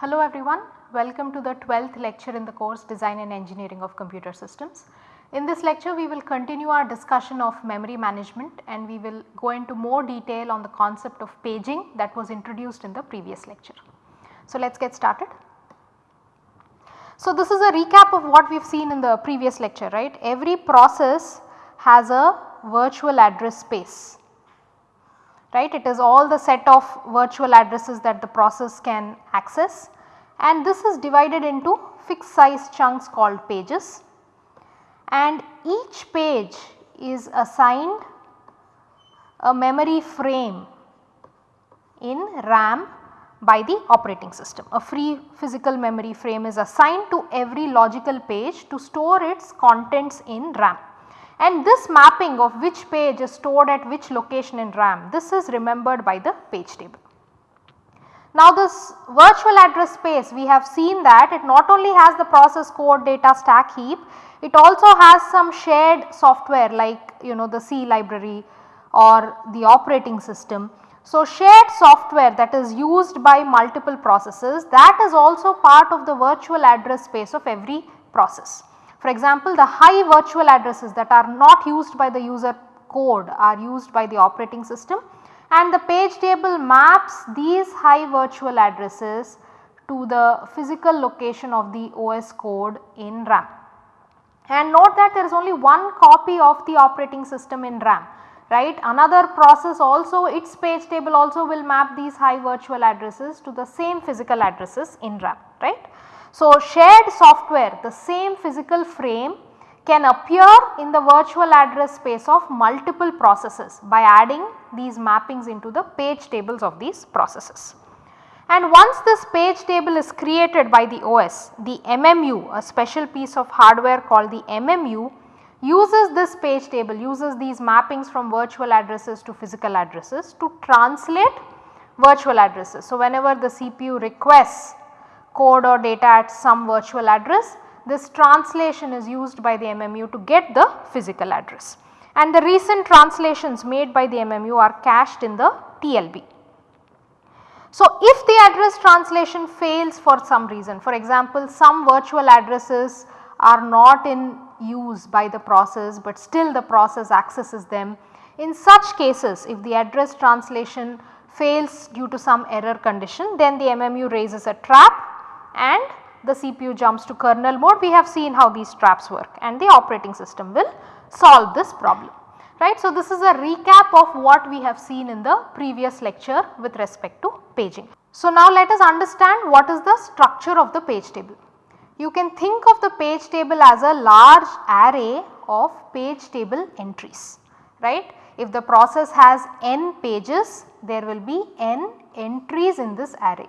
Hello everyone, welcome to the 12th lecture in the course Design and Engineering of Computer Systems. In this lecture we will continue our discussion of memory management and we will go into more detail on the concept of paging that was introduced in the previous lecture. So let us get started. So this is a recap of what we have seen in the previous lecture right. Every process has a virtual address space right. It is all the set of virtual addresses that the process can access and this is divided into fixed size chunks called pages and each page is assigned a memory frame in RAM by the operating system. A free physical memory frame is assigned to every logical page to store its contents in RAM and this mapping of which page is stored at which location in RAM this is remembered by the page table. Now this virtual address space we have seen that it not only has the process code data stack heap it also has some shared software like you know the C library or the operating system. So shared software that is used by multiple processes that is also part of the virtual address space of every process. For example, the high virtual addresses that are not used by the user code are used by the operating system and the page table maps these high virtual addresses to the physical location of the OS code in RAM. And note that there is only one copy of the operating system in RAM right. Another process also its page table also will map these high virtual addresses to the same physical addresses in RAM right. So, shared software the same physical frame can appear in the virtual address space of multiple processes by adding these mappings into the page tables of these processes. And once this page table is created by the OS, the MMU a special piece of hardware called the MMU uses this page table uses these mappings from virtual addresses to physical addresses to translate virtual addresses. So, whenever the CPU requests code or data at some virtual address this translation is used by the MMU to get the physical address and the recent translations made by the MMU are cached in the TLB. So, if the address translation fails for some reason for example some virtual addresses are not in use by the process but still the process accesses them. In such cases if the address translation fails due to some error condition then the MMU raises a trap and the CPU jumps to kernel mode we have seen how these traps work and the operating system will solve this problem right. So, this is a recap of what we have seen in the previous lecture with respect to paging. So, now let us understand what is the structure of the page table. You can think of the page table as a large array of page table entries right. If the process has n pages there will be n entries in this array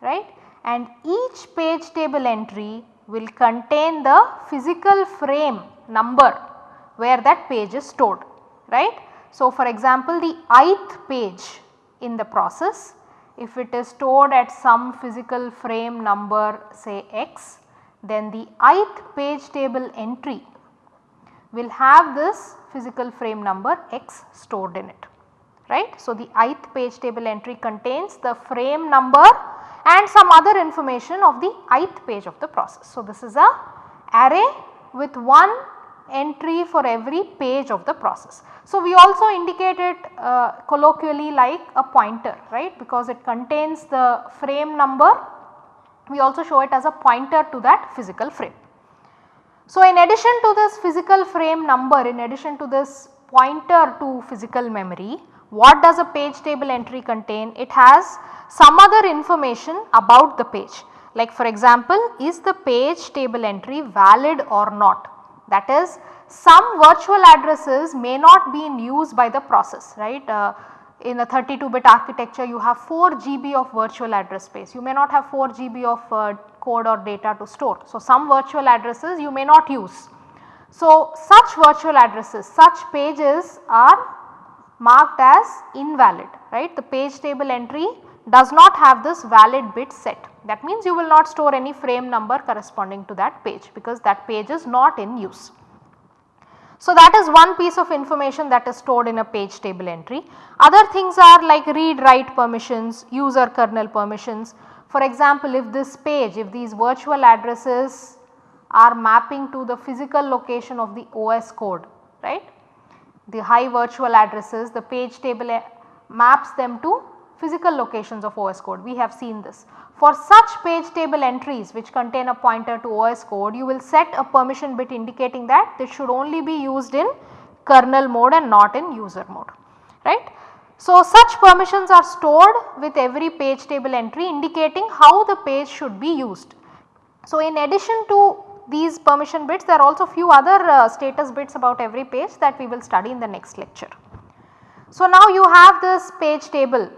right and each page table entry will contain the physical frame number where that page is stored right. So, for example, the ith page in the process if it is stored at some physical frame number say x then the ith page table entry will have this physical frame number x stored in it right. So, the ith page table entry contains the frame number and some other information of the ith page of the process. So, this is a array with one entry for every page of the process. So, we also indicate it uh, colloquially like a pointer right because it contains the frame number we also show it as a pointer to that physical frame. So, in addition to this physical frame number in addition to this pointer to physical memory what does a page table entry contain? It has some other information about the page like for example is the page table entry valid or not that is some virtual addresses may not be in use by the process right. Uh, in a 32 bit architecture you have 4 GB of virtual address space you may not have 4 GB of uh, code or data to store. So, some virtual addresses you may not use. So, such virtual addresses such pages are marked as invalid right the page table entry does not have this valid bit set that means you will not store any frame number corresponding to that page because that page is not in use. So, that is one piece of information that is stored in a page table entry. Other things are like read write permissions, user kernel permissions. For example, if this page, if these virtual addresses are mapping to the physical location of the OS code, right. The high virtual addresses, the page table eh, maps them to physical locations of OS code, we have seen this. For such page table entries which contain a pointer to OS code, you will set a permission bit indicating that this should only be used in kernel mode and not in user mode, right. So, such permissions are stored with every page table entry indicating how the page should be used. So, in addition to these permission bits there are also few other uh, status bits about every page that we will study in the next lecture. So, now you have this page table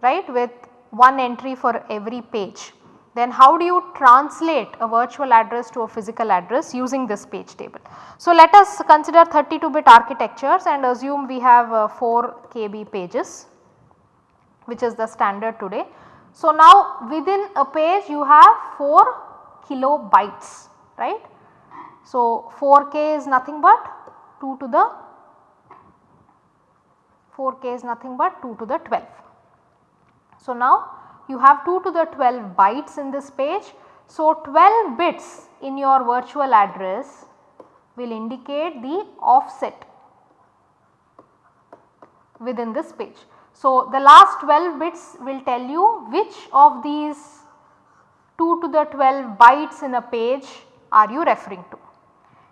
right with one entry for every page. Then how do you translate a virtual address to a physical address using this page table. So, let us consider 32 bit architectures and assume we have uh, 4 KB pages which is the standard today. So, now within a page you have 4 kilobytes right. So, 4k is nothing but 2 to the 4k is nothing but 2 to the 12. So, now you have 2 to the 12 bytes in this page. So, 12 bits in your virtual address will indicate the offset within this page. So, the last 12 bits will tell you which of these 2 to the 12 bytes in a page are you referring to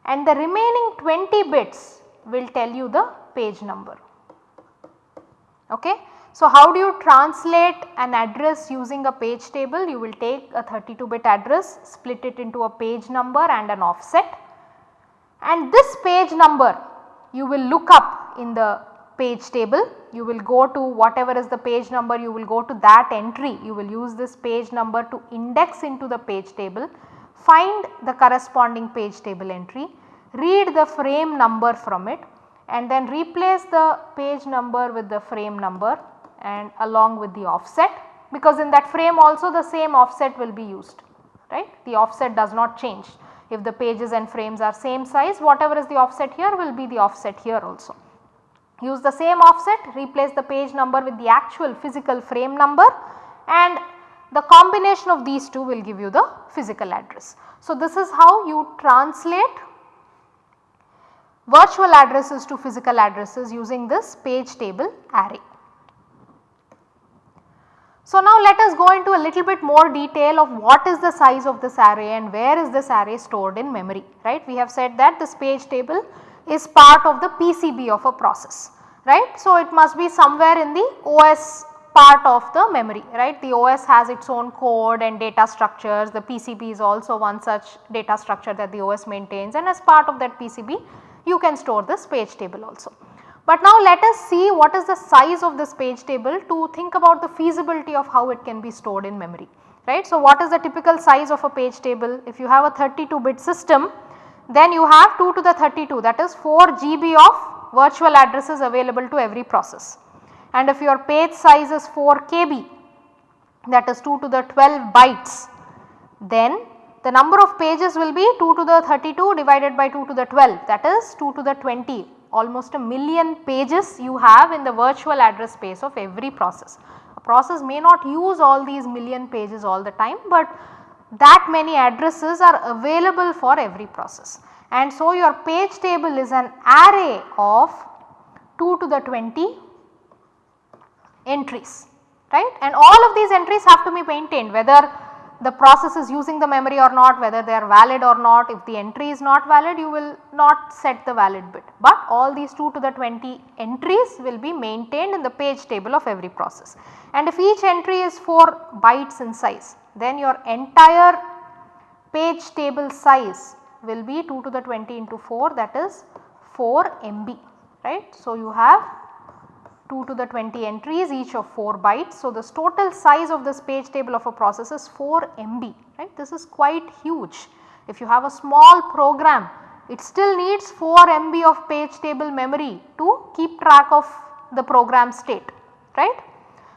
and the remaining 20 bits will tell you the page number. Okay. So, how do you translate an address using a page table? You will take a 32 bit address, split it into a page number and an offset and this page number you will look up in the page table. You will go to whatever is the page number you will go to that entry you will use this page number to index into the page table, find the corresponding page table entry, read the frame number from it and then replace the page number with the frame number and along with the offset because in that frame also the same offset will be used right. The offset does not change if the pages and frames are same size whatever is the offset here will be the offset here also. Use the same offset replace the page number with the actual physical frame number and the combination of these two will give you the physical address. So, this is how you translate virtual addresses to physical addresses using this page table array. So, now let us go into a little bit more detail of what is the size of this array and where is this array stored in memory right. We have said that this page table is part of the PCB of a process right. So, it must be somewhere in the OS part of the memory right. The OS has its own code and data structures the PCB is also one such data structure that the OS maintains and as part of that PCB you can store this page table also. But now let us see what is the size of this page table to think about the feasibility of how it can be stored in memory right. So, what is the typical size of a page table if you have a 32 bit system then you have 2 to the 32 that is 4 GB of virtual addresses available to every process and if your page size is 4 KB that is 2 to the 12 bytes then the number of pages will be 2 to the 32 divided by 2 to the 12 that is 2 to the 20 almost a million pages you have in the virtual address space of every process. A process may not use all these million pages all the time, but that many addresses are available for every process. And so, your page table is an array of 2 to the 20 entries right? And all of these entries have to be maintained whether the process is using the memory or not whether they are valid or not. If the entry is not valid you will not set the valid bit. But all these 2 to the 20 entries will be maintained in the page table of every process. And if each entry is 4 bytes in size then your entire page table size will be 2 to the 20 into 4 that is 4 MB right. So, you have 2 to the 20 entries each of 4 bytes. So, the total size of this page table of a process is 4 MB right. This is quite huge. If you have a small program it still needs 4 MB of page table memory to keep track of the program state right.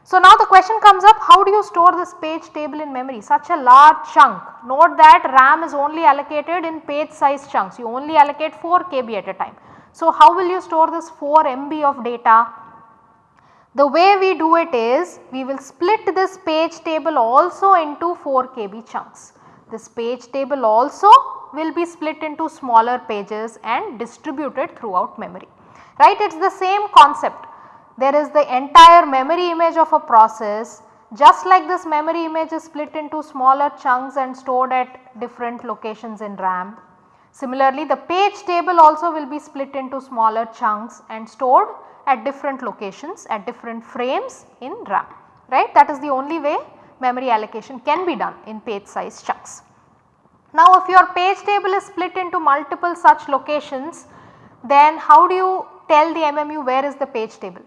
So, now the question comes up how do you store this page table in memory such a large chunk note that RAM is only allocated in page size chunks you only allocate 4 KB at a time. So, how will you store this 4 MB of data The way we do it is we will split this page table also into 4 KB chunks. This page table also will be split into smaller pages and distributed throughout memory. Right? It is the same concept. There is the entire memory image of a process just like this memory image is split into smaller chunks and stored at different locations in RAM. Similarly, the page table also will be split into smaller chunks and stored at different locations at different frames in RAM right that is the only way memory allocation can be done in page size chunks. Now if your page table is split into multiple such locations then how do you tell the MMU where is the page table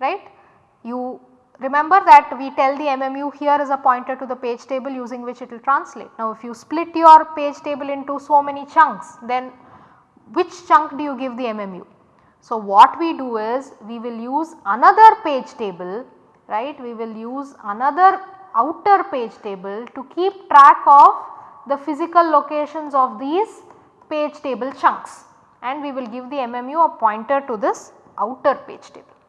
right. You remember that we tell the MMU here is a pointer to the page table using which it will translate. Now if you split your page table into so many chunks then which chunk do you give the MMU? So, what we do is we will use another page table right we will use another outer page table to keep track of the physical locations of these page table chunks and we will give the MMU a pointer to this outer page table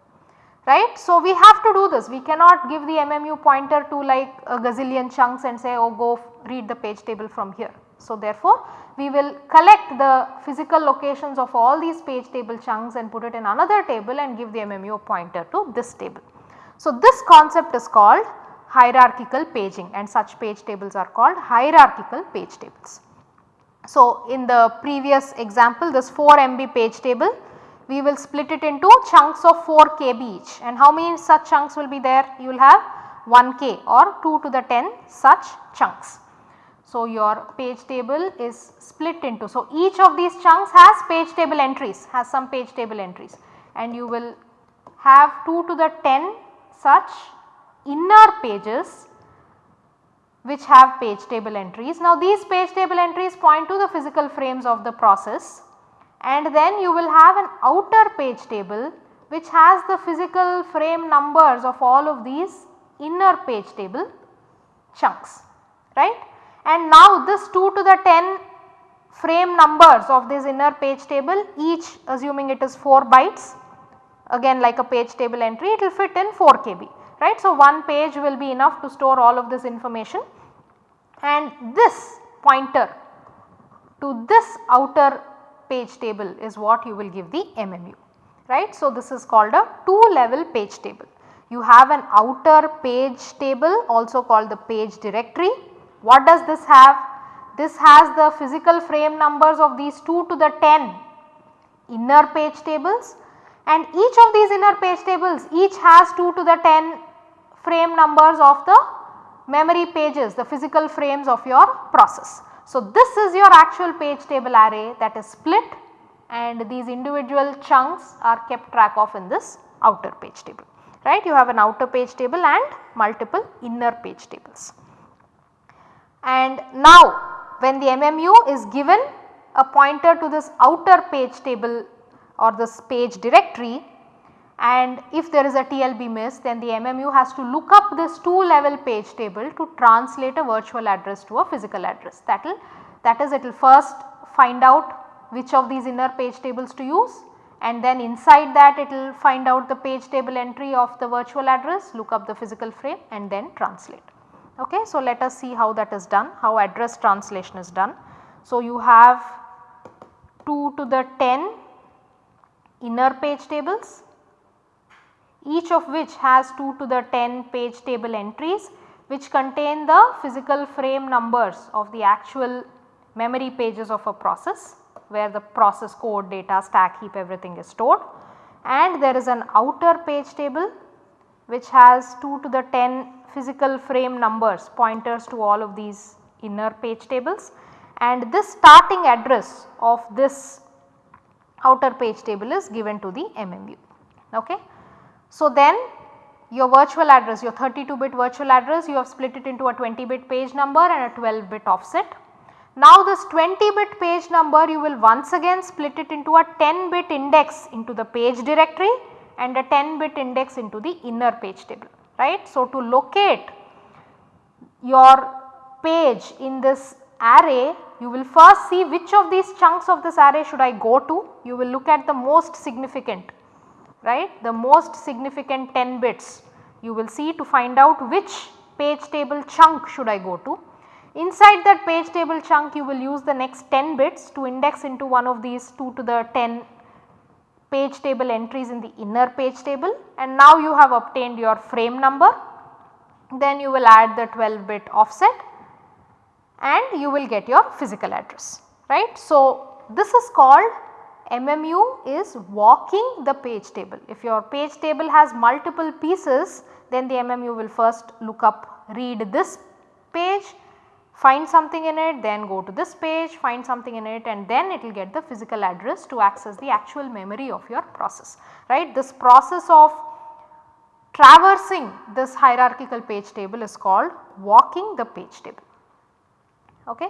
right. So, we have to do this we cannot give the MMU pointer to like a gazillion chunks and say oh go read the page table from here. So, therefore, we will collect the physical locations of all these page table chunks and put it in another table and give the MMU pointer to this table. So, this concept is called hierarchical paging and such page tables are called hierarchical page tables. So, in the previous example this 4 MB page table we will split it into chunks of 4 KB each and how many such chunks will be there you will have 1 K or 2 to the 10 such chunks. So, your page table is split into. So, each of these chunks has page table entries has some page table entries and you will have 2 to the 10 such inner pages which have page table entries. Now, these page table entries point to the physical frames of the process and then you will have an outer page table which has the physical frame numbers of all of these inner page table chunks right and now this 2 to the 10 frame numbers of this inner page table each assuming it is 4 bytes again like a page table entry it will fit in 4 KB right. So, one page will be enough to store all of this information and this pointer to this outer page table is what you will give the MMU right. So, this is called a 2 level page table. You have an outer page table also called the page directory what does this have? This has the physical frame numbers of these 2 to the 10 inner page tables and each of these inner page tables each has 2 to the 10 frame numbers of the memory pages the physical frames of your process. So, this is your actual page table array that is split and these individual chunks are kept track of in this outer page table right. You have an outer page table and multiple inner page tables. And now when the MMU is given a pointer to this outer page table or this page directory and if there is a TLB miss then the MMU has to look up this 2 level page table to translate a virtual address to a physical address that will that is it will first find out which of these inner page tables to use and then inside that it will find out the page table entry of the virtual address look up the physical frame and then translate. Okay. So, let us see how that is done, how address translation is done. So, you have 2 to the 10 inner page tables each of which has 2 to the 10 page table entries which contain the physical frame numbers of the actual memory pages of a process where the process code data stack heap everything is stored and there is an outer page table which has 2 to the 10 physical frame numbers pointers to all of these inner page tables and this starting address of this outer page table is given to the MMU. Okay. So, then your virtual address your 32 bit virtual address you have split it into a 20 bit page number and a 12 bit offset. Now this 20 bit page number you will once again split it into a 10 bit index into the page directory and a 10 bit index into the inner page table right. So, to locate your page in this array you will first see which of these chunks of this array should I go to you will look at the most significant right the most significant 10 bits you will see to find out which page table chunk should I go to. Inside that page table chunk you will use the next 10 bits to index into one of these 2 to the 10 page table entries in the inner page table and now you have obtained your frame number. Then you will add the 12 bit offset and you will get your physical address right. So, this is called MMU is walking the page table. If your page table has multiple pieces then the MMU will first look up read this page find something in it then go to this page find something in it and then it will get the physical address to access the actual memory of your process right. This process of traversing this hierarchical page table is called walking the page table. Okay.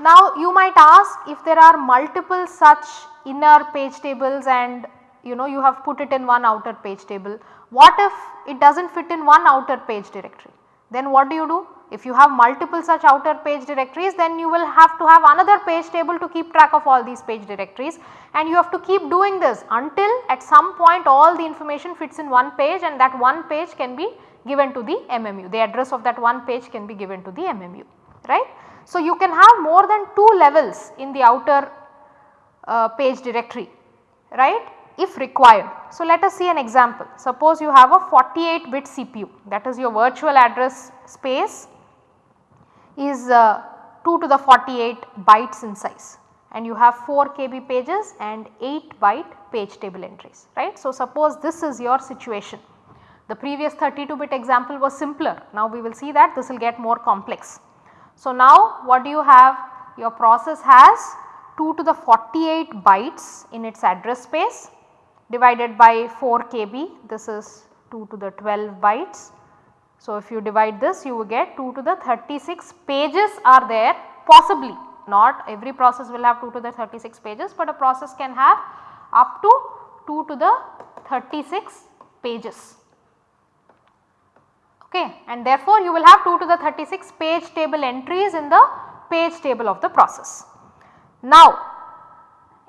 Now you might ask if there are multiple such inner page tables and you know you have put it in one outer page table, what if it does not fit in one outer page directory? Then what do you do? If you have multiple such outer page directories then you will have to have another page table to keep track of all these page directories and you have to keep doing this until at some point all the information fits in one page and that one page can be given to the MMU. The address of that one page can be given to the MMU right. So, you can have more than 2 levels in the outer uh, page directory right if required. So, let us see an example. Suppose you have a 48 bit CPU that is your virtual address space is uh, 2 to the 48 bytes in size and you have 4 KB pages and 8 byte page table entries right. So, suppose this is your situation. The previous 32 bit example was simpler. Now, we will see that this will get more complex. So, now what do you have? Your process has 2 to the 48 bytes in its address space divided by 4 KB this is 2 to the 12 bytes. So, if you divide this you will get 2 to the 36 pages are there possibly not every process will have 2 to the 36 pages, but a process can have up to 2 to the 36 pages okay and therefore you will have 2 to the 36 page table entries in the page table of the process. Now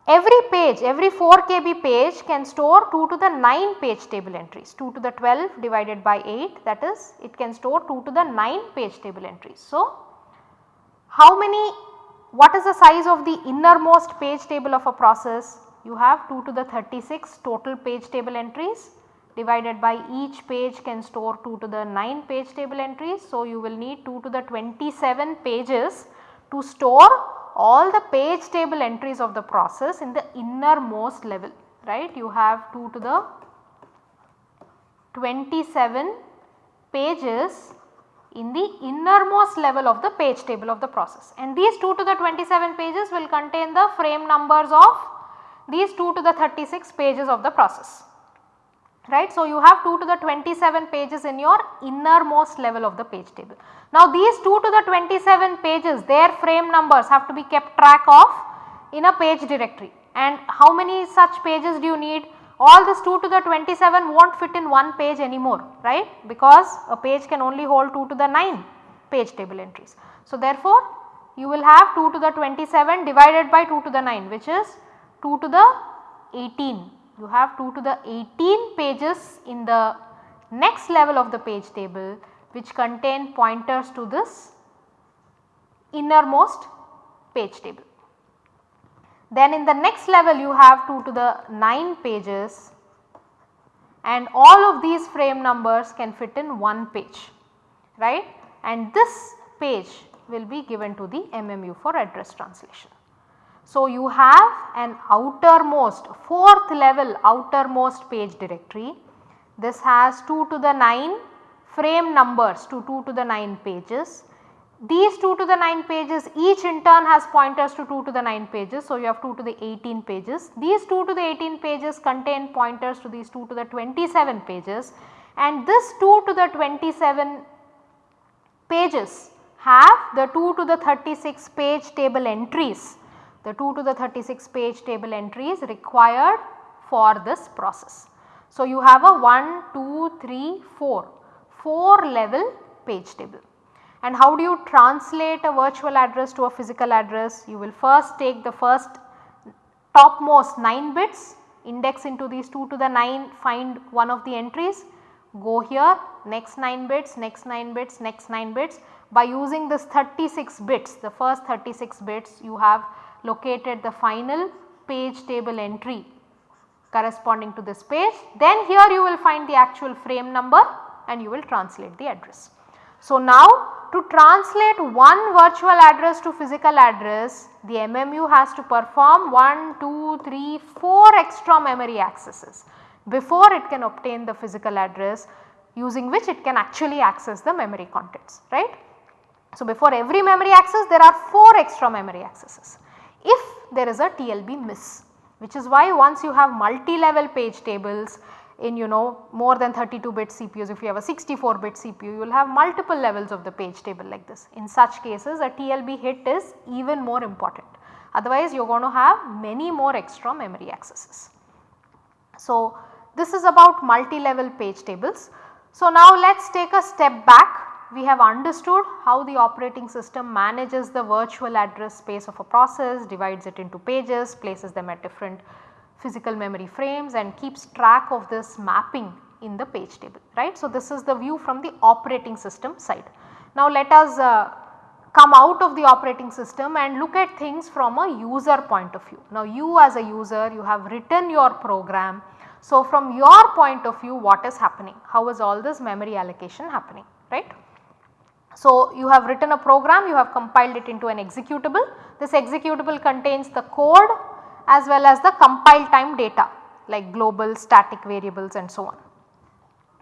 Every page, every 4 KB page can store 2 to the 9 page table entries, 2 to the 12 divided by 8 that is it can store 2 to the 9 page table entries. So, how many, what is the size of the innermost page table of a process? You have 2 to the 36 total page table entries divided by each page can store 2 to the 9 page table entries. So, you will need 2 to the 27 pages to store all the page table entries of the process in the innermost level right. You have 2 to the 27 pages in the innermost level of the page table of the process and these 2 to the 27 pages will contain the frame numbers of these 2 to the 36 pages of the process right. So, you have 2 to the 27 pages in your innermost level of the page table. Now, these 2 to the 27 pages their frame numbers have to be kept track of in a page directory and how many such pages do you need? All this 2 to the 27 will not fit in one page anymore right because a page can only hold 2 to the 9 page table entries. So, therefore, you will have 2 to the 27 divided by 2 to the 9 which is 2 to the 18 you have 2 to the 18 pages in the next level of the page table which contain pointers to this innermost page table. Then in the next level you have 2 to the 9 pages and all of these frame numbers can fit in one page right and this page will be given to the MMU for address translation. So, you have an outermost 4th level outermost page directory. This has 2 to the 9 frame numbers to 2 to the 9 pages. These 2 to the 9 pages each in turn has pointers to 2 to the 9 pages. So, you have 2 to the 18 pages. These 2 to the 18 pages contain pointers to these 2 to the 27 pages and this 2 to the 27 pages have the 2 to the 36 page table entries the 2 to the 36 page table entries required for this process. So, you have a 1, 2, 3, 4, 4 level page table. And how do you translate a virtual address to a physical address? You will first take the first topmost 9 bits index into these 2 to the 9 find one of the entries go here next 9 bits next 9 bits next 9 bits by using this 36 bits the first 36 bits you have located the final page table entry corresponding to this page then here you will find the actual frame number and you will translate the address. So, now to translate one virtual address to physical address the MMU has to perform 1, 2, 3, 4 extra memory accesses before it can obtain the physical address using which it can actually access the memory contents right. So, before every memory access there are 4 extra memory accesses if there is a TLB miss which is why once you have multi-level page tables in you know more than 32 bit CPUs if you have a 64 bit CPU you will have multiple levels of the page table like this. In such cases a TLB hit is even more important otherwise you are going to have many more extra memory accesses. So, this is about multi-level page tables. So, now let us take a step back we have understood how the operating system manages the virtual address space of a process, divides it into pages, places them at different physical memory frames and keeps track of this mapping in the page table right. So, this is the view from the operating system side. Now, let us uh, come out of the operating system and look at things from a user point of view. Now, you as a user you have written your program. So, from your point of view what is happening? How is all this memory allocation happening right? So, you have written a program, you have compiled it into an executable. This executable contains the code as well as the compile time data like global static variables and so on.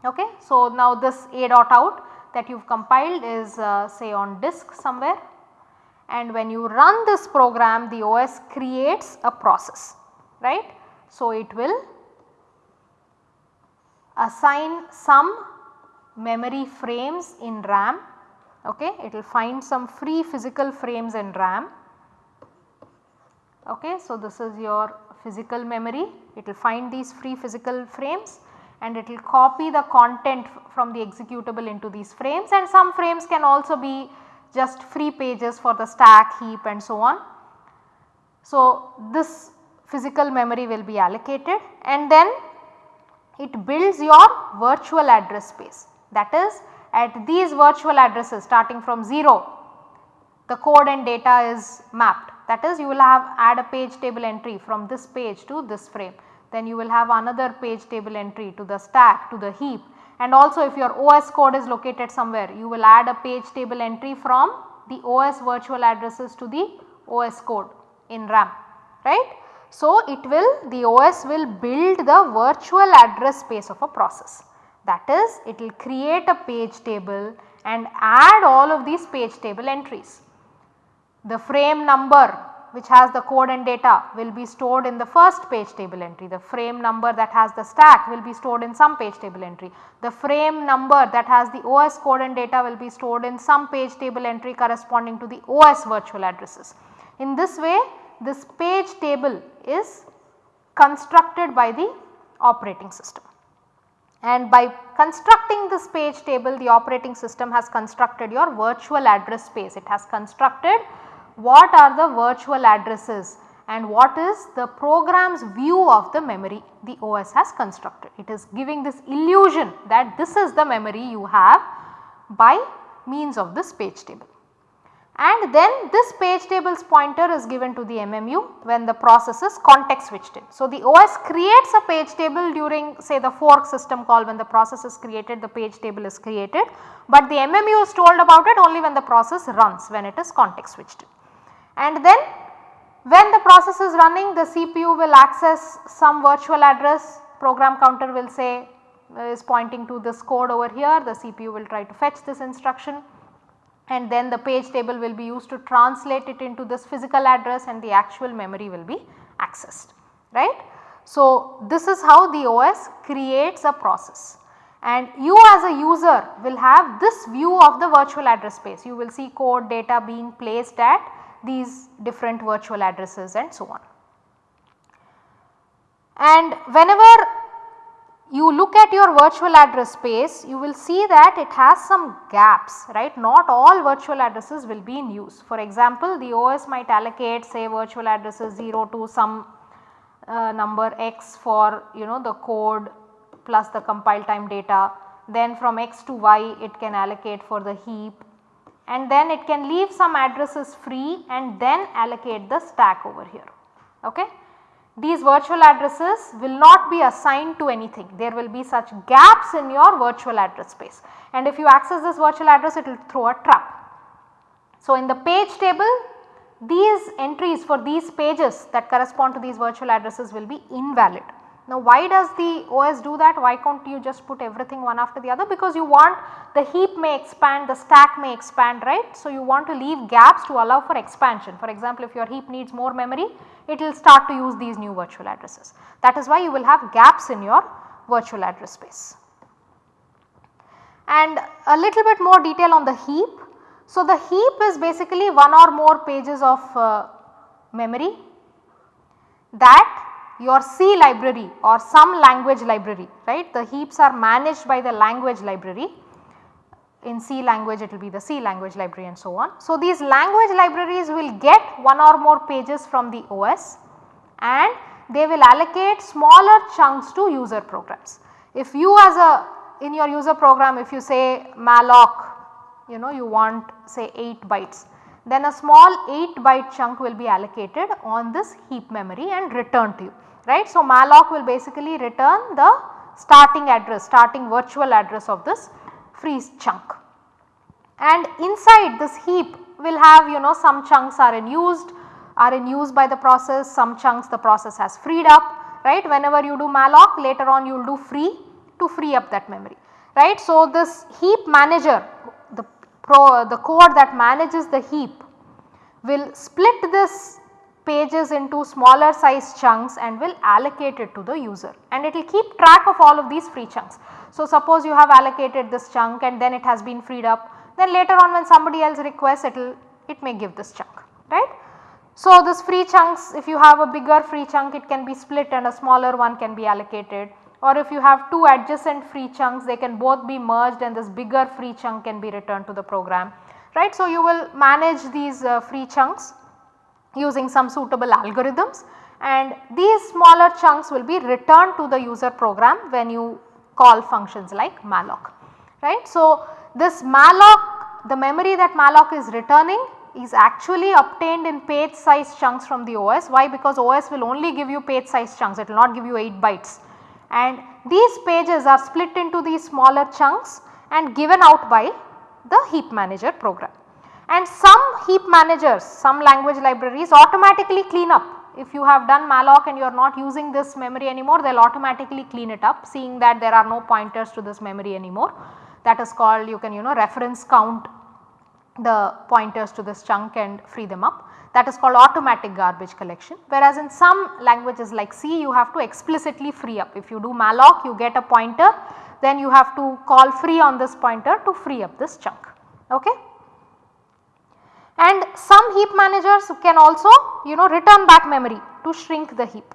Okay. So, now this a dot out that you have compiled is uh, say on disk somewhere and when you run this program the OS creates a process right. So, it will assign some memory frames in RAM okay. It will find some free physical frames in RAM okay. So, this is your physical memory it will find these free physical frames and it will copy the content from the executable into these frames and some frames can also be just free pages for the stack heap and so on. So, this physical memory will be allocated and then it builds your virtual address space that is at these virtual addresses starting from 0 the code and data is mapped that is you will have add a page table entry from this page to this frame. Then you will have another page table entry to the stack to the heap and also if your OS code is located somewhere you will add a page table entry from the OS virtual addresses to the OS code in RAM right. So, it will the OS will build the virtual address space of a process that is it will create a page table and add all of these page table entries. The frame number which has the code and data will be stored in the first page table entry. The frame number that has the stack will be stored in some page table entry. The frame number that has the OS code and data will be stored in some page table entry corresponding to the OS virtual addresses. In this way this page table is constructed by the operating system. And by constructing this page table the operating system has constructed your virtual address space. It has constructed what are the virtual addresses and what is the program's view of the memory the OS has constructed. It is giving this illusion that this is the memory you have by means of this page table. And then this page tables pointer is given to the MMU when the process is context switched in. So, the OS creates a page table during say the fork system call when the process is created the page table is created, but the MMU is told about it only when the process runs when it is context switched and then when the process is running the CPU will access some virtual address. Program counter will say is pointing to this code over here. The CPU will try to fetch this instruction and then the page table will be used to translate it into this physical address and the actual memory will be accessed right. So, this is how the OS creates a process and you as a user will have this view of the virtual address space. You will see code data being placed at these different virtual addresses and so on. And whenever you look at your virtual address space you will see that it has some gaps right not all virtual addresses will be in use. For example, the OS might allocate say virtual addresses 0 to some uh, number x for you know the code plus the compile time data then from x to y it can allocate for the heap and then it can leave some addresses free and then allocate the stack over here. Okay. These virtual addresses will not be assigned to anything, there will be such gaps in your virtual address space and if you access this virtual address it will throw a trap. So, in the page table these entries for these pages that correspond to these virtual addresses will be invalid. Now why does the OS do that? Why can't you just put everything one after the other? Because you want the heap may expand, the stack may expand right. So you want to leave gaps to allow for expansion. For example, if your heap needs more memory, it will start to use these new virtual addresses. That is why you will have gaps in your virtual address space. And a little bit more detail on the heap. So, the heap is basically one or more pages of uh, memory that your C library or some language library right the heaps are managed by the language library in C language it will be the C language library and so on. So, these language libraries will get one or more pages from the OS and they will allocate smaller chunks to user programs. If you as a in your user program if you say malloc you know you want say 8 bytes then a small 8 byte chunk will be allocated on this heap memory and returned to you right. So, malloc will basically return the starting address starting virtual address of this free chunk and inside this heap will have you know some chunks are in used are in use by the process some chunks the process has freed up right whenever you do malloc later on you will do free to free up that memory right. So, this heap manager the pro, the code that manages the heap will split this pages into smaller size chunks and will allocate it to the user and it will keep track of all of these free chunks. So, suppose you have allocated this chunk and then it has been freed up then later on when somebody else requests it will it may give this chunk right. So, this free chunks if you have a bigger free chunk it can be split and a smaller one can be allocated or if you have two adjacent free chunks they can both be merged and this bigger free chunk can be returned to the program right. So, you will manage these uh, free chunks using some suitable algorithms and these smaller chunks will be returned to the user program when you call functions like malloc right. So, this malloc the memory that malloc is returning is actually obtained in page size chunks from the OS. Why? Because OS will only give you page size chunks, it will not give you 8 bytes and these pages are split into these smaller chunks and given out by the heap manager program. And some heap managers, some language libraries automatically clean up. If you have done malloc and you are not using this memory anymore, they will automatically clean it up seeing that there are no pointers to this memory anymore. That is called you can you know reference count the pointers to this chunk and free them up that is called automatic garbage collection whereas in some languages like C you have to explicitly free up. If you do malloc you get a pointer then you have to call free on this pointer to free up this chunk. Okay. And some heap managers can also you know return back memory to shrink the heap.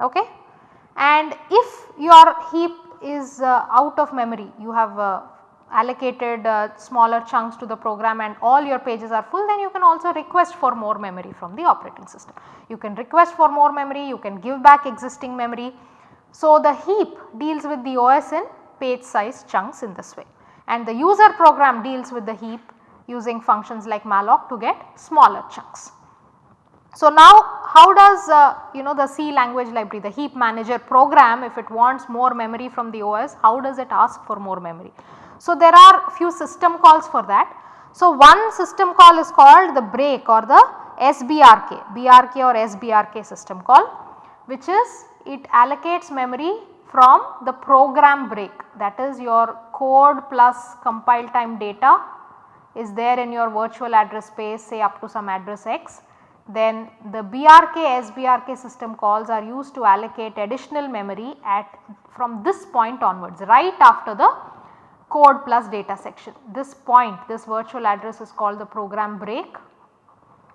Okay. And if your heap is uh, out of memory you have uh, allocated uh, smaller chunks to the program and all your pages are full then you can also request for more memory from the operating system. You can request for more memory, you can give back existing memory. So, the heap deals with the OS in page size chunks in this way and the user program deals with the heap using functions like malloc to get smaller chunks. So, now how does uh, you know the C language library the heap manager program if it wants more memory from the OS how does it ask for more memory. So, there are few system calls for that. So, one system call is called the break or the SBRK, BRK or SBRK system call which is it allocates memory from the program break that is your code plus compile time data is there in your virtual address space say up to some address x. Then the BRK SBRK system calls are used to allocate additional memory at from this point onwards right after the code plus data section. This point this virtual address is called the program break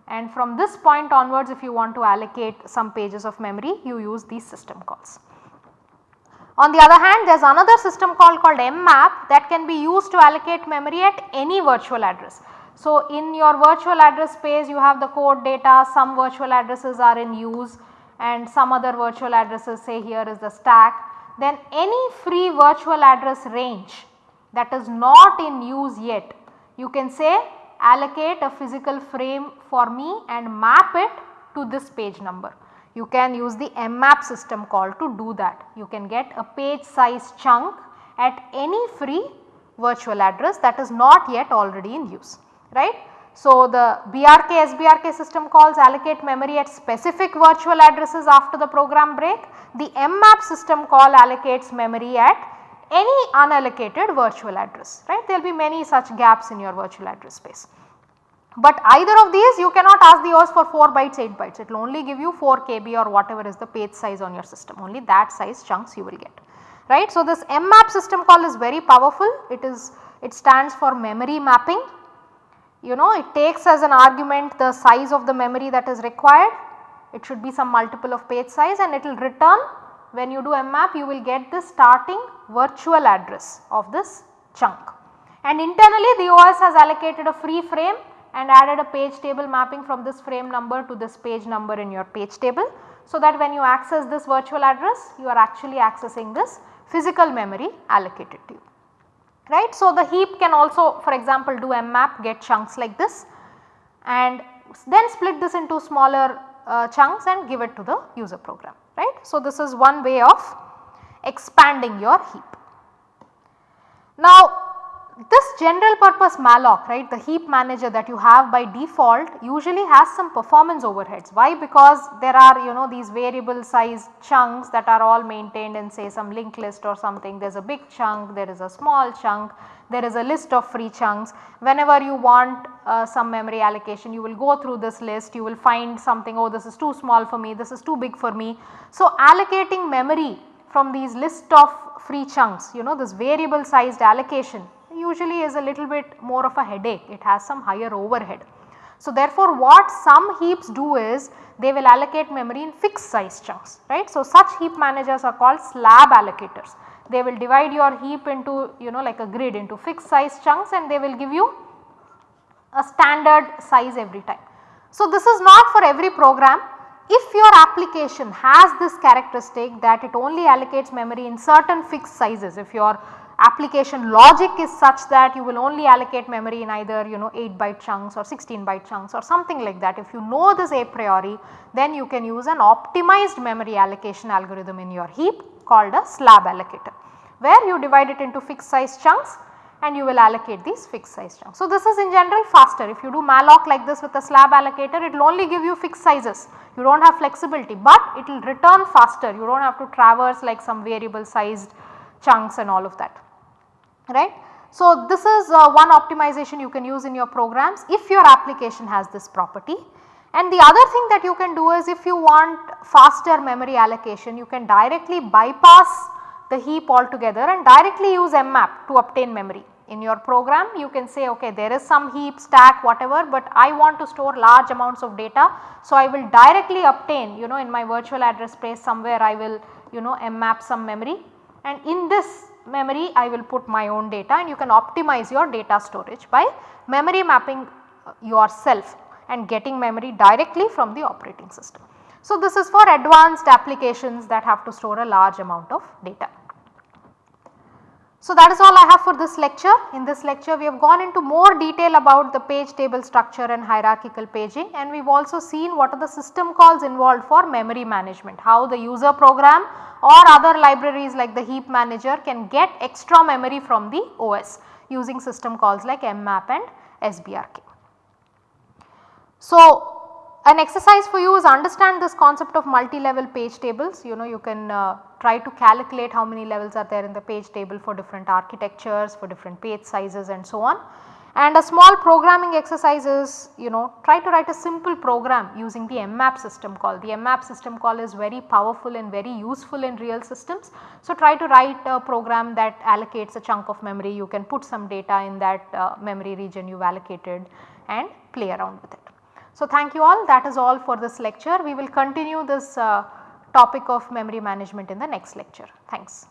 and from this point onwards if you want to allocate some pages of memory you use these system calls. On the other hand there is another system call called mmap that can be used to allocate memory at any virtual address. So, in your virtual address space you have the code data some virtual addresses are in use and some other virtual addresses say here is the stack then any free virtual address range that is not in use yet you can say allocate a physical frame for me and map it to this page number. You can use the mmap system call to do that. You can get a page size chunk at any free virtual address that is not yet already in use right. So, the BRK SBRK system calls allocate memory at specific virtual addresses after the program break. The mmap system call allocates memory at any unallocated virtual address right there will be many such gaps in your virtual address space. But either of these you cannot ask the OS for 4 bytes 8 bytes. It will only give you 4 KB or whatever is the page size on your system. Only that size chunks you will get. Right. So, this mmap system call is very powerful. It is it stands for memory mapping. You know it takes as an argument the size of the memory that is required. It should be some multiple of page size and it will return. When you do mmap you will get the starting virtual address of this chunk. And internally the OS has allocated a free frame and added a page table mapping from this frame number to this page number in your page table. So that when you access this virtual address you are actually accessing this physical memory allocated to you right. So the heap can also for example do mmap get chunks like this and then split this into smaller uh, chunks and give it to the user program right. So, this is one way of expanding your heap. Now, this general purpose malloc right the heap manager that you have by default usually has some performance overheads. Why? Because there are you know these variable size chunks that are all maintained in say some linked list or something there is a big chunk, there is a small chunk, there is a list of free chunks. Whenever you want uh, some memory allocation you will go through this list you will find something oh this is too small for me, this is too big for me. So, allocating memory from these list of free chunks you know this variable sized allocation usually is a little bit more of a headache it has some higher overhead. So, therefore, what some heaps do is they will allocate memory in fixed size chunks right. So, such heap managers are called slab allocators they will divide your heap into you know like a grid into fixed size chunks and they will give you a standard size every time. So, this is not for every program if your application has this characteristic that it only allocates memory in certain fixed sizes if your application logic is such that you will only allocate memory in either you know 8 byte chunks or 16 byte chunks or something like that. If you know this a priori then you can use an optimized memory allocation algorithm in your heap called a slab allocator where you divide it into fixed size chunks and you will allocate these fixed size chunks. So, this is in general faster if you do malloc like this with a slab allocator it will only give you fixed sizes you do not have flexibility but it will return faster you do not have to traverse like some variable sized chunks and all of that right. So, this is uh, one optimization you can use in your programs if your application has this property. And the other thing that you can do is if you want faster memory allocation you can directly bypass the heap altogether and directly use mmap to obtain memory. In your program you can say okay there is some heap stack whatever but I want to store large amounts of data. So, I will directly obtain you know in my virtual address space somewhere I will you know mmap some memory and in this memory I will put my own data and you can optimize your data storage by memory mapping uh, yourself and getting memory directly from the operating system. So, this is for advanced applications that have to store a large amount of data. So, that is all I have for this lecture. In this lecture we have gone into more detail about the page table structure and hierarchical paging and we have also seen what are the system calls involved for memory management, how the user program or other libraries like the heap manager can get extra memory from the OS using system calls like mmap and sbrk. So, an exercise for you is understand this concept of multi-level page tables you know you can uh, try to calculate how many levels are there in the page table for different architectures for different page sizes and so on. And a small programming exercise is you know try to write a simple program using the mmap system call. The mmap system call is very powerful and very useful in real systems. So, try to write a program that allocates a chunk of memory you can put some data in that uh, memory region you have allocated and play around with it. So, thank you all that is all for this lecture. We will continue this uh, topic of memory management in the next lecture. Thanks.